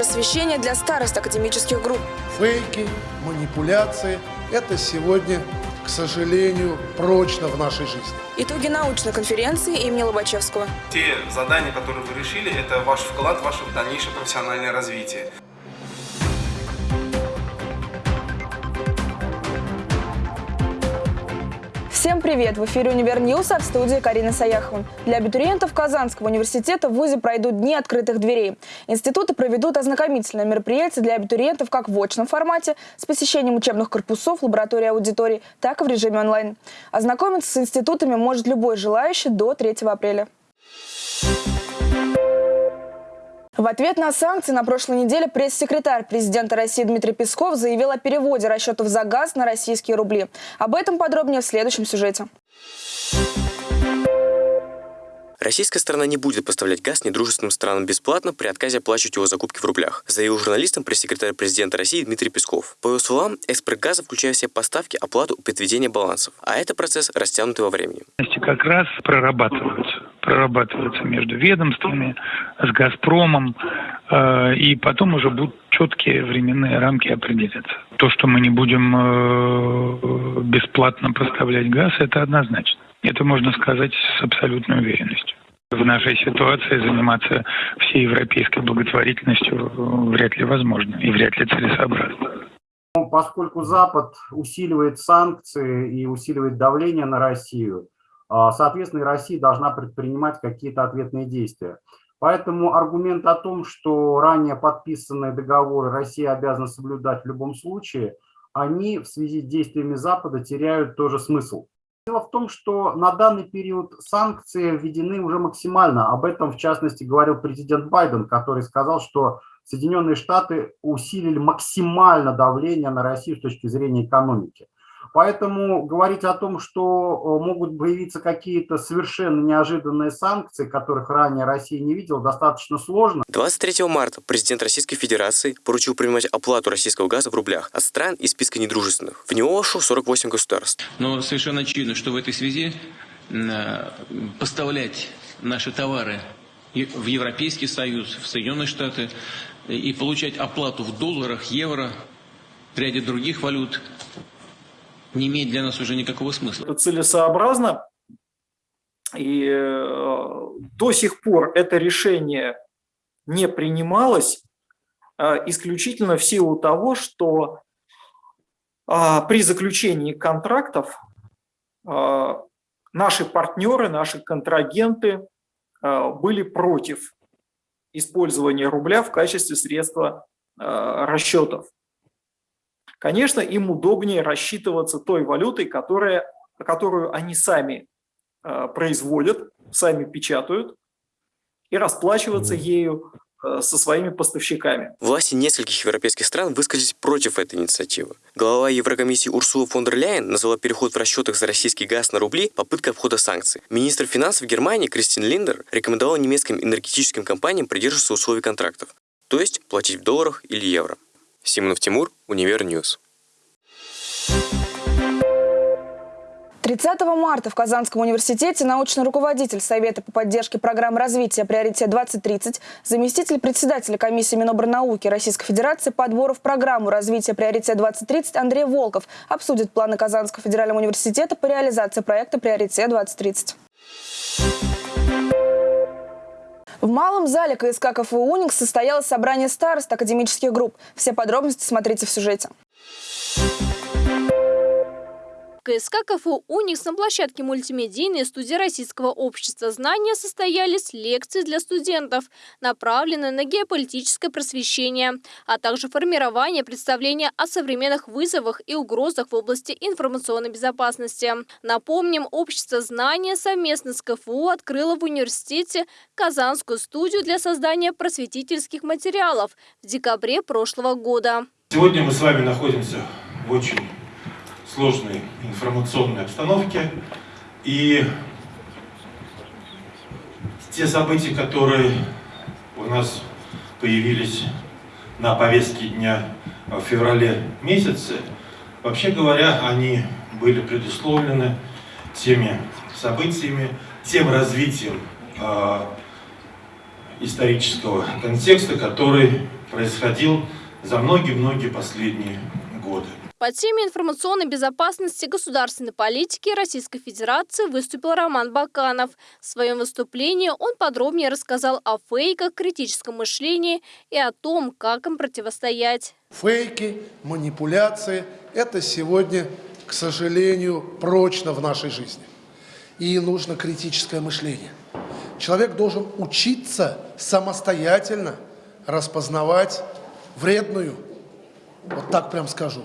просвещения для старост академических групп. Фейки, манипуляции – это сегодня, к сожалению, прочно в нашей жизни. Итоги научной конференции имени Лобачевского. Те задания, которые вы решили, это ваш вклад в ваше дальнейшее профессиональное развитие. Всем привет! В эфире «Univer News», а в студии Карина Саяхова. Для абитуриентов Казанского университета в ВУЗе пройдут дни открытых дверей. Институты проведут ознакомительное мероприятие для абитуриентов как в очном формате с посещением учебных корпусов, лабораторий аудиторий, так и в режиме онлайн. Ознакомиться с институтами может любой желающий до 3 апреля. В ответ на санкции на прошлой неделе пресс-секретарь президента России Дмитрий Песков заявил о переводе расчетов за газ на российские рубли. Об этом подробнее в следующем сюжете. Российская сторона не будет поставлять газ недружественным странам бесплатно при отказе оплачивать его закупки в рублях, заявил журналистам пресс-секретарь президента России Дмитрий Песков. По его словам, экспорт газа включает в себя поставки, оплату и подведение балансов, а это процесс растянутый во времени. Как раз прорабатываются, прорабатываются между ведомствами, с «Газпромом», э, и потом уже будут четкие временные рамки определяться. То, что мы не будем э, бесплатно поставлять газ, это однозначно. Это можно сказать с абсолютной уверенностью. В нашей ситуации заниматься всей европейской благотворительностью вряд ли возможно и вряд ли целесообразно. Поскольку Запад усиливает санкции и усиливает давление на Россию, а, соответственно, Россия должна предпринимать какие-то ответные действия. Поэтому аргумент о том, что ранее подписанные договоры Россия обязана соблюдать в любом случае, они в связи с действиями Запада теряют тоже смысл. Дело в том, что на данный период санкции введены уже максимально. Об этом, в частности, говорил президент Байден, который сказал, что Соединенные Штаты усилили максимально давление на Россию с точки зрения экономики. Поэтому говорить о том, что э, могут появиться какие-то совершенно неожиданные санкции, которых ранее Россия не видела, достаточно сложно. 23 марта президент Российской Федерации поручил принимать оплату российского газа в рублях от стран из списка недружественных. В него вошло 48 государств. Но совершенно очевидно, что в этой связи поставлять наши товары в Европейский Союз, в Соединенные Штаты и получать оплату в долларах, евро, в ряде других валют не имеет для нас уже никакого смысла. Это целесообразно, и э, до сих пор это решение не принималось э, исключительно в силу того, что э, при заключении контрактов наши партнеры, наши контрагенты были против использования рубля в качестве средства расчетов. Конечно, им удобнее рассчитываться той валютой, которая, которую они сами э, производят, сами печатают, и расплачиваться ею э, со своими поставщиками. Власти нескольких европейских стран высказались против этой инициативы. Глава Еврокомиссии Урсула фон дер Ляйен назвала переход в расчетах за российский газ на рубли попыткой обхода санкций. Министр финансов Германии Кристин Линдер рекомендовал немецким энергетическим компаниям придерживаться условий контрактов, то есть платить в долларах или евро. Симонов Тимур, Univer News. 30 марта в Казанском университете научный руководитель Совета по поддержке программы развития «Приоритет-2030», заместитель председателя комиссии Минобрнауки Российской Федерации по отбору в программу развития «Приоритет-2030» Андрей Волков обсудит планы Казанского федерального университета по реализации проекта «Приоритет-2030». В малом зале КСК КФУ «Уникс» состоялось собрание старост академических групп. Все подробности смотрите в сюжете. КСК КФУ «Уникс» на площадке мультимедийной студии Российского общества знания состоялись лекции для студентов, направленные на геополитическое просвещение, а также формирование представления о современных вызовах и угрозах в области информационной безопасности. Напомним, общество знания совместно с КФУ открыло в университете Казанскую студию для создания просветительских материалов в декабре прошлого года. Сегодня мы с вами находимся в очень сложной информационной обстановке. И те события, которые у нас появились на повестке дня в феврале месяце, вообще говоря, они были предусловлены теми событиями, тем развитием э, исторического контекста, который происходил за многие-многие последние годы. По теме информационной безопасности государственной политики Российской Федерации выступил Роман Баканов. В своем выступлении он подробнее рассказал о фейках, критическом мышлении и о том, как им противостоять. Фейки, манипуляции – это сегодня, к сожалению, прочно в нашей жизни. И нужно критическое мышление. Человек должен учиться самостоятельно распознавать вредную, вот так прям скажу,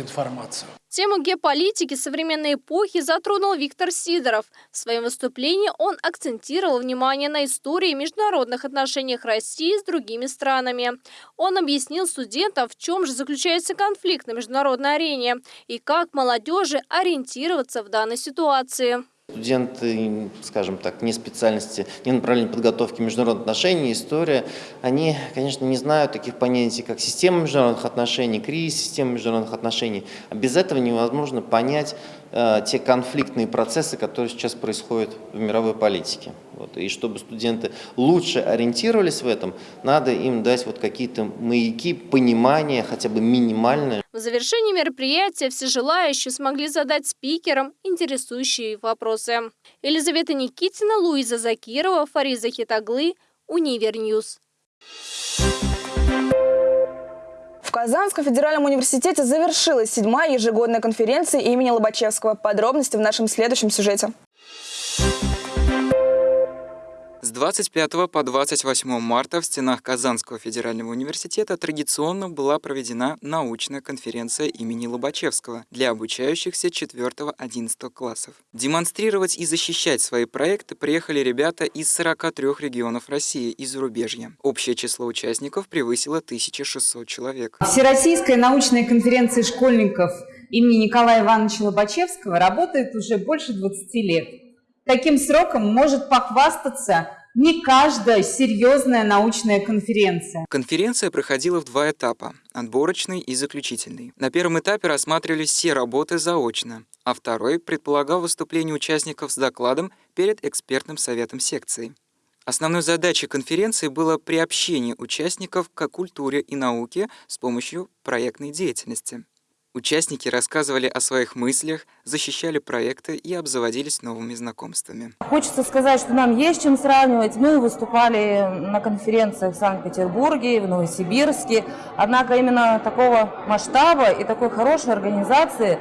информацию. Тему геополитики современной эпохи затронул Виктор Сидоров. В своем выступлении он акцентировал внимание на истории международных отношениях России с другими странами. Он объяснил студентам, в чем же заключается конфликт на международной арене и как молодежи ориентироваться в данной ситуации. Студенты, скажем так, не специальности, не направления подготовки международных отношений, история, они, конечно, не знают таких понятий, как система международных отношений, кризис системы международных отношений. А без этого невозможно понять те конфликтные процессы, которые сейчас происходят в мировой политике. Вот. И чтобы студенты лучше ориентировались в этом, надо им дать вот какие-то маяки, понимания, хотя бы минимальное. В завершении мероприятия все желающие смогли задать спикерам интересующие вопросы. Елизавета Никитина, Луиза Закирова, Фариза Хитаглы, Univer News. В Казанском федеральном университете завершилась седьмая ежегодная конференция имени Лобачевского. Подробности в нашем следующем сюжете. С 25 по 28 марта в стенах Казанского федерального университета традиционно была проведена научная конференция имени Лобачевского для обучающихся 4-11 классов. Демонстрировать и защищать свои проекты приехали ребята из 43 регионов России и зарубежья. Общее число участников превысило 1600 человек. Всероссийская научная конференция школьников имени Николая Ивановича Лобачевского работает уже больше 20 лет. Таким сроком может похвастаться не каждая серьезная научная конференция. Конференция проходила в два этапа – отборочный и заключительный. На первом этапе рассматривались все работы заочно, а второй предполагал выступление участников с докладом перед экспертным советом секции. Основной задачей конференции было приобщение участников к культуре и науке с помощью проектной деятельности. Участники рассказывали о своих мыслях, защищали проекты и обзаводились новыми знакомствами. Хочется сказать, что нам есть чем сравнивать. Мы выступали на конференциях в Санкт-Петербурге, в Новосибирске. Однако именно такого масштаба и такой хорошей организации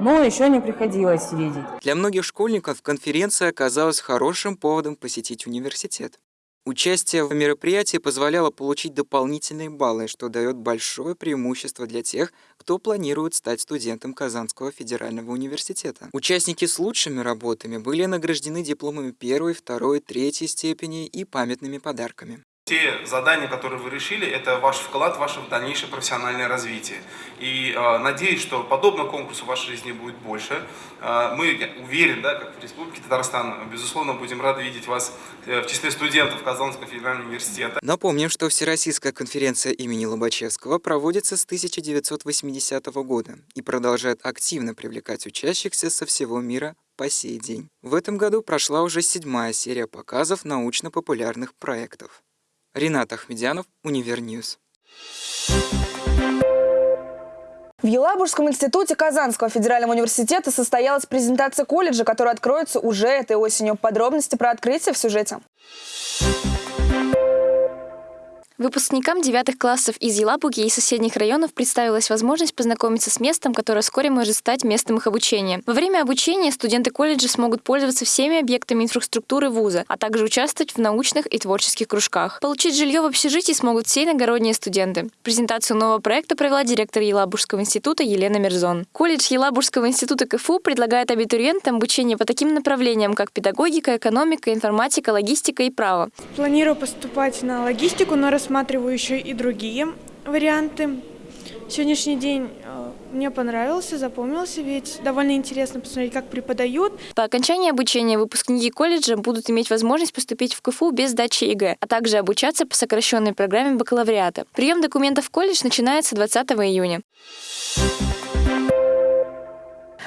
но еще не приходилось видеть. Для многих школьников конференция оказалась хорошим поводом посетить университет. Участие в мероприятии позволяло получить дополнительные баллы, что дает большое преимущество для тех, кто планирует стать студентом Казанского федерального университета. Участники с лучшими работами были награждены дипломами первой, второй, третьей степени и памятными подарками. Те задания, которые вы решили, это ваш вклад в ваше дальнейшее профессиональное развитие. И э, надеюсь, что подобных конкурсов в вашей жизни будет больше. Э, мы уверен, да, как в Республике Татарстан, безусловно, будем рады видеть вас э, в числе студентов Казанского федерального университета. Напомним, что Всероссийская конференция имени Лобачевского проводится с 1980 года и продолжает активно привлекать учащихся со всего мира по сей день. В этом году прошла уже седьмая серия показов научно-популярных проектов. Ренат Ахмедянов, Univer News. В Елабужском институте Казанского федерального университета состоялась презентация колледжа, которая откроется уже этой осенью. Подробности про открытие в сюжете. Выпускникам девятых классов из Елабуги и соседних районов представилась возможность познакомиться с местом, которое вскоре может стать местом их обучения. Во время обучения студенты колледжа смогут пользоваться всеми объектами инфраструктуры вуза, а также участвовать в научных и творческих кружках. Получить жилье в общежитии смогут все иногородние студенты. Презентацию нового проекта провела директор Елабужского института Елена Мерзон. Колледж Елабужского института КФУ предлагает абитуриентам обучение по таким направлениям, как педагогика, экономика, информатика, логистика и право. Планирую поступать на логистику, но рассматриваю еще и другие варианты. Сегодняшний день э, мне понравился, запомнился, ведь довольно интересно посмотреть, как преподают. По окончании обучения выпускники колледжа будут иметь возможность поступить в КФУ без сдачи ЕГЭ, а также обучаться по сокращенной программе бакалавриата. Прием документов в колледж начинается 20 июня.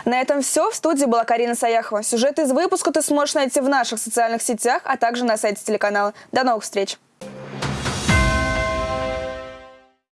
На этом все. В студии была Карина Саяхова. Сюжет из выпуска ты сможешь найти в наших социальных сетях, а также на сайте телеканала. До новых встреч!